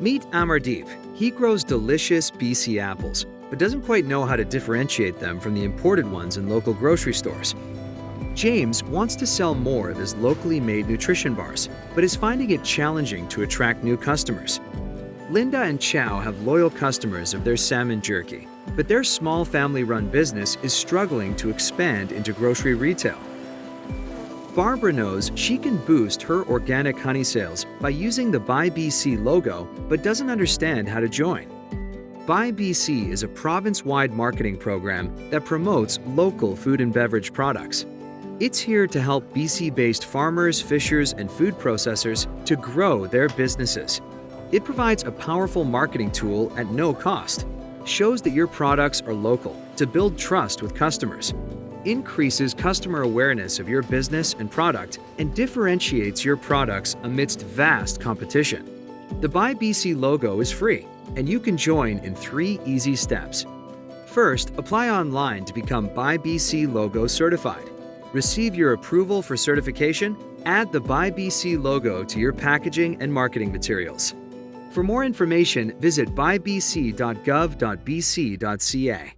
Meet Amardeep. He grows delicious BC apples, but doesn't quite know how to differentiate them from the imported ones in local grocery stores. James wants to sell more of his locally made nutrition bars, but is finding it challenging to attract new customers. Linda and Chow have loyal customers of their salmon jerky, but their small family-run business is struggling to expand into grocery retail. Barbara knows she can boost her organic honey sales by using the Buy BC logo, but doesn't understand how to join. Buy BC is a province-wide marketing program that promotes local food and beverage products. It's here to help BC-based farmers, fishers, and food processors to grow their businesses. It provides a powerful marketing tool at no cost, shows that your products are local to build trust with customers, increases customer awareness of your business and product, and differentiates your products amidst vast competition. The Buy BC logo is free, and you can join in three easy steps. First, apply online to become Buy BC logo certified. Receive your approval for certification, add the Buy BC logo to your packaging and marketing materials. For more information, visit buybc.gov.bc.ca.